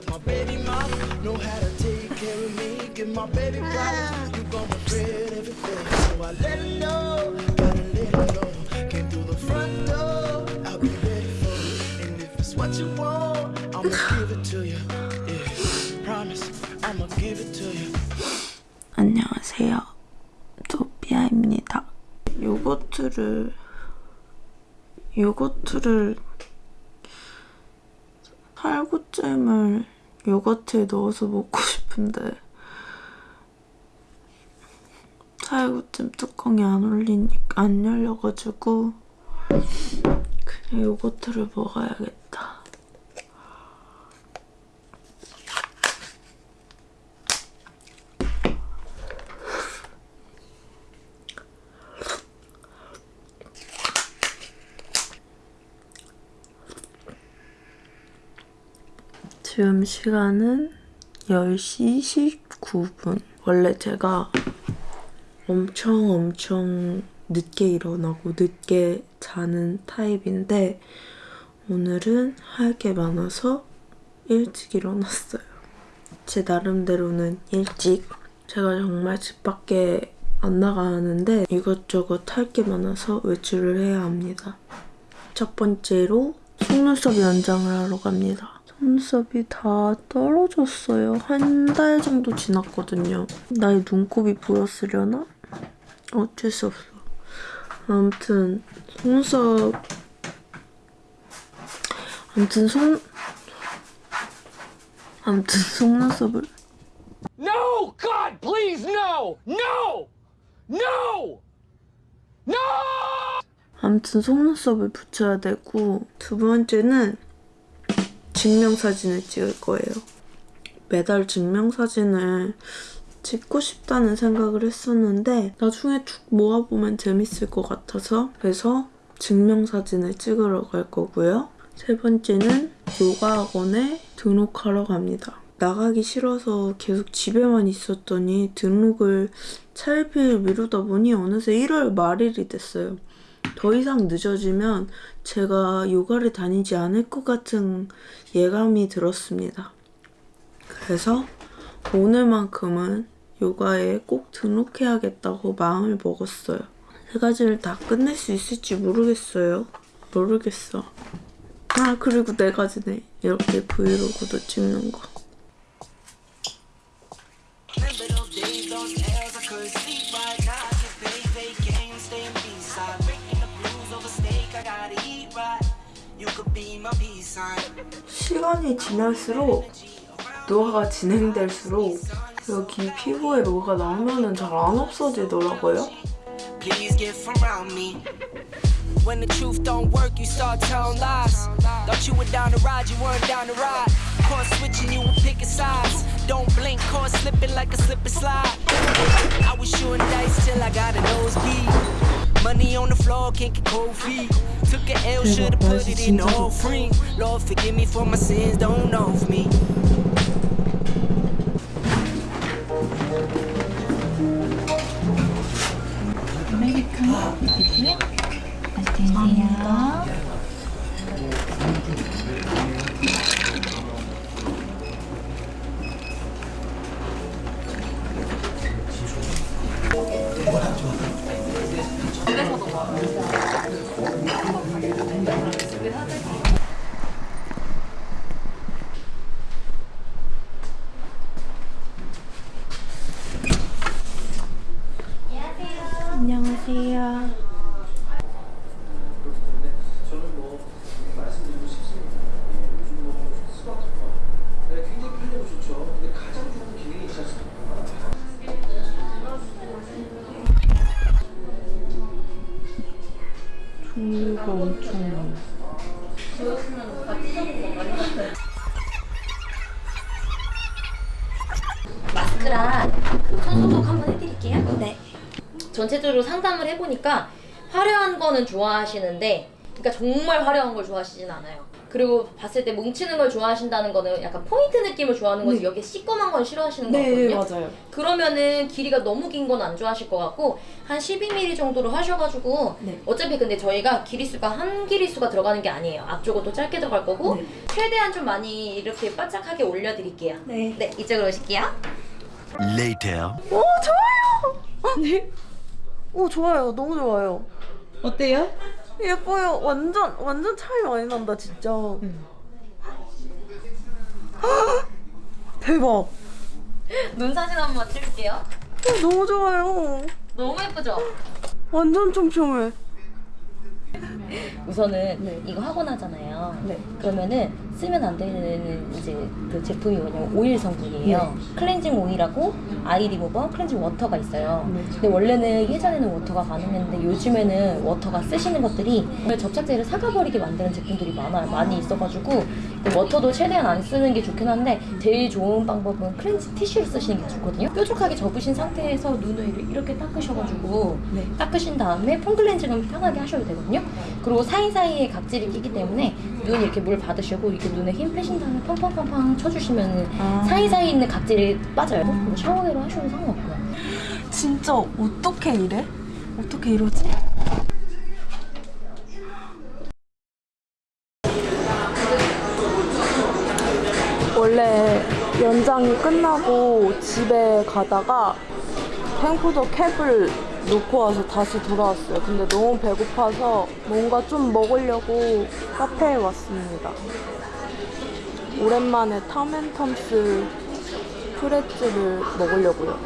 As my baby mama know how to take care of me, give my baby flowers. You gon' regret everything. So I let her know, gotta let her know. Came through the front door, I'll be ready for you. And if it's what you want, I'ma give it to you. Yeah, promise, I'ma give it to you. 안녕하세요. 도피아입니다. 요거트를 요거트를 살구잼을 요거트에 넣어서 먹고 싶은데 살구잼 뚜껑이 안 올리니까 안 열려가지고 그냥 요거트를 먹어야겠다. 지금 시간은 10시 19분. 원래 제가 엄청 엄청 늦게 일어나고 늦게 자는 타입인데 오늘은 할 게 많아서 일찍 일어났어요. 제 나름대로는 일찍. 제가 정말 집 밖에 안 나가는데 이것저것 할 게 많아서 외출을 해야 합니다. 첫 번째로 속눈썹 연장을 하러 갑니다. 속눈썹이 다 떨어졌어요. 한 달 정도 지났거든요. 나의 눈곱이 보였으려나? 어쩔 수 없어. 아무튼 속눈썹 아무튼 속 아무튼 속눈썹을 No! God, please, no! No! No! No! 아무튼 속눈썹을 붙여야 되고 두 번째는 증명사진을 찍을 거예요. 매달 증명사진을 찍고 싶다는 생각을 했었는데 나중에 쭉 모아보면 재밌을 것 같아서 그래서 증명사진을 찍으러 갈 거고요. 세 번째는 요가 학원에 등록하러 갑니다. 나가기 싫어서 계속 집에만 있었더니 등록을 차일피일 미루다 보니 어느새 1월 말일이 됐어요. 더 이상 늦어지면 제가 요가를 다니지 않을 것 같은 예감이 들었습니다. 그래서 오늘만큼은 요가에 꼭 등록해야겠다고 마음을 먹었어요. 세 가지를 다 끝낼 수 있을지 모르겠어요. 모르겠어. 아 그리고 네 가지네. 이렇게 브이로그도 찍는 거. 시간이 지날수록 노화가 진행될수록 여기 피부에 노화가 나오면은 잘 안 없어지더라고요. When the truth don't work, you start telling lies. Thought you were down to ride, you weren't down to ride. Caught switching, you were picking sides. Don't blink, caught slipping like a slip and slide. I was shooting dice till I got a nosebleed. Floor, can't get cold feet. Took an L, should've put it in the offering. Lord, forgive me for my sins, don't know me. 안녕 전체적으로 상담을 해보니까 화려한 거는 좋아하시는데, 그러니까 정말 화려한 걸 좋아하시진 않아요. 그리고 봤을 때 뭉치는 걸 좋아하신다는 거는 약간 포인트 느낌을 좋아하는 거지 여기 시꺼먼 건 싫어하시는 네, 거거든요. 맞아요. 그러면은 길이가 너무 긴 건 안 좋아하실 것 같고 한 12mm 정도로 하셔가지고 네. 어차피 근데 저희가 길이수가 한 길이수가 들어가는 게 아니에요. 앞쪽은 또 짧게 들어갈 거고 네. 최대한 좀 많이 이렇게 바짝하게 올려드릴게요. 네. 네, 이쪽으로 오실게요. Later. 오 좋아요. 네. 오 좋아요. 너무 좋아요. 어때요? 예뻐요. 완전 완전 차이 많이 난다 진짜. 대박. 눈 사진 한번 찍을게요. 어, 너무 좋아요. 너무 예쁘죠? 완전 촘촘해. 우선은 이거 하고 나잖아요. 네. 그러면은 쓰면 안 되는 이제 그 제품이 뭐냐면 오일 성분이에요. 클렌징 오일하고 아이 리무버, 클렌징 워터가 있어요. 근데 원래는 예전에는 워터가 가능했는데 요즘에는 워터가 쓰시는 것들이 접착제를 삭아버리게 만드는 제품들이 많아 많이 있어가지고 근데 워터도 최대한 안 쓰는 게 좋긴 한데 제일 좋은 방법은 클렌징 티슈를 쓰시는 게 좋거든요. 뾰족하게 접으신 상태에서 눈을 이렇게 닦으셔가지고 네. 닦으신 다음에 폼 클렌징은 편하게 하셔도 되거든요. 그리고 사이사이에 각질이 끼기 때문에 눈 이렇게 물 받으시고 이렇게 눈에 힘 빼신 다음에 팡팡팡팡 쳐주시면 아. 사이사이에 있는 각질이 빠져요. 그리고 샤워기로 하셔도 상관없고요. 진짜 어떻게 이래? 어떻게 이러지? 원래 연장이 끝나고 집에 가다가 탱푸드 캡을 놓고 와서 다시 돌아왔어요. 근데 너무 배고파서 뭔가 좀 먹으려고 카페에 왔습니다. 오랜만에 탐앤텀스 프레츠를 먹으려고요.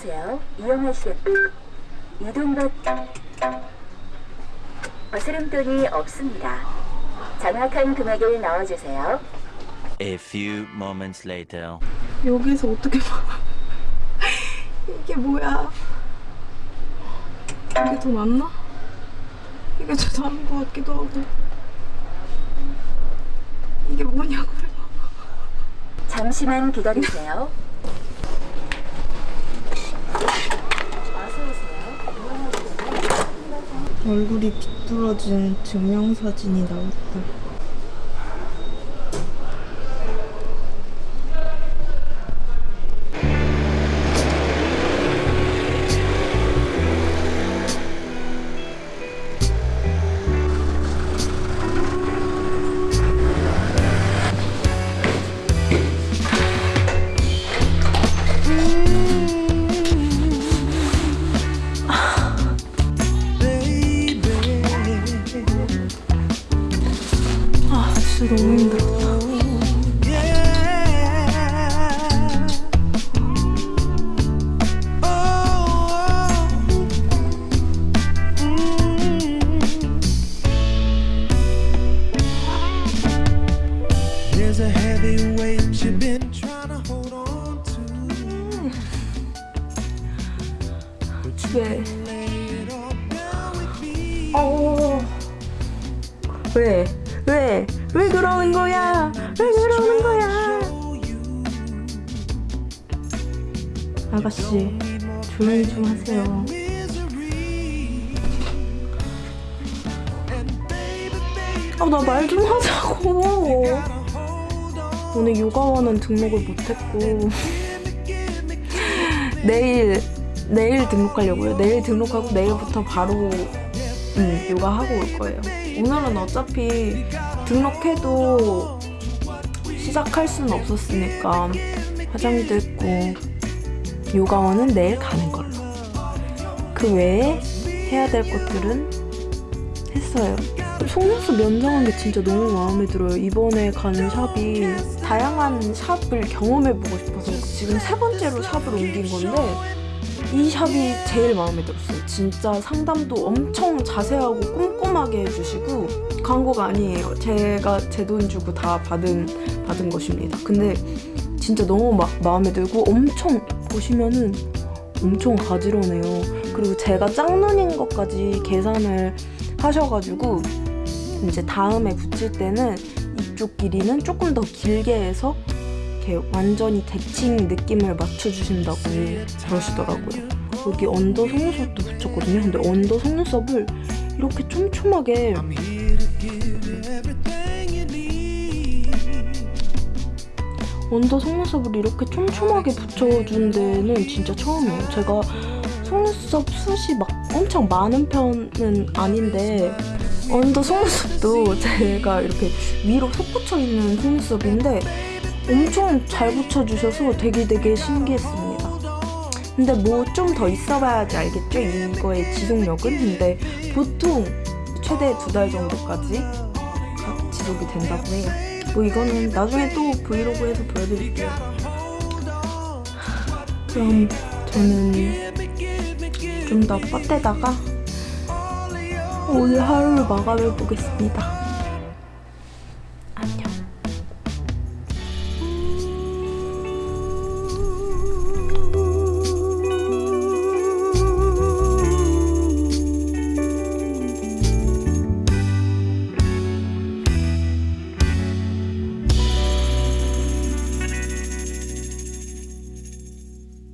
어서 오세요. 이용하실 이동 버튼. 어스름돈이 없습니다. 정확한 금액을 넣어주세요. A few moments later. 여기서 어떻게 봐? 이게 뭐야? 이게 더 낫나? 이게 더 나은 것 같기도 하고. 이게 뭐냐고요? 잠시만 기다리세요. 어서 오세요. 얼굴이 비뚤어진 증명사진이 나왔다. 왜? 왜? 왜 그러는 거야? 왜 그러는 거야? 아가씨, 조용히 좀 하세요. 아, 나 말 좀 하자고. 오늘 요가원은 등록을 못했고 내일 내일 등록하려고요. 내일 등록하고 내일부터 바로 음, 요가 하고 올 거예요. 오늘은 어차피 등록해도 시작할 수는 없었으니까 화장도 했고 요가원은 내일 가는 걸로. 그 외에 해야 될 것들은 했어요. 속눈썹 연장한 게 진짜 너무 마음에 들어요. 이번에 가는 샵이 다양한 샵을 경험해보고 싶어서 지금 세 번째로 샵을 옮긴 건데 이 샵이 제일 마음에 들었어요. 진짜 상담도 엄청 자세하고 꼼꼼하게 해주시고 광고가 아니에요. 제가 제 돈 주고 다 받은 받은 것입니다. 근데 진짜 너무 마, 마음에 들고 엄청 보시면은 엄청 가지런해요. 그리고 제가 짝눈인 것까지 계산을 하셔가지고 이제 다음에 붙일 때는 이쪽 길이는 조금 더 길게 해서 이렇게 완전히 대칭 느낌을 맞춰주신다고 그러시더라고요. 여기 under 속눈썹도 붙였거든요. 근데 under 속눈썹을 이렇게 촘촘하게. under 속눈썹을 이렇게 촘촘하게 붙여준 데는 진짜 처음이에요. 제가 속눈썹 숱이 막 엄청 많은 편은 아닌데 under 속눈썹도 제가 이렇게 위로 솟구쳐 있는 속눈썹인데 엄청 잘 붙여주셔서 되게 되게 신기했습니다. 근데 뭐 좀 더 있어봐야지 알겠죠? 이거의 지속력은? 근데 보통 최대 두 달 정도까지 가- 지속이 된다고 해요. 뭐 이거는 나중에 또 브이로그에서 보여드릴게요. 그럼 저는 좀 더 뻗대다가 오늘 하루를 마감해 보겠습니다.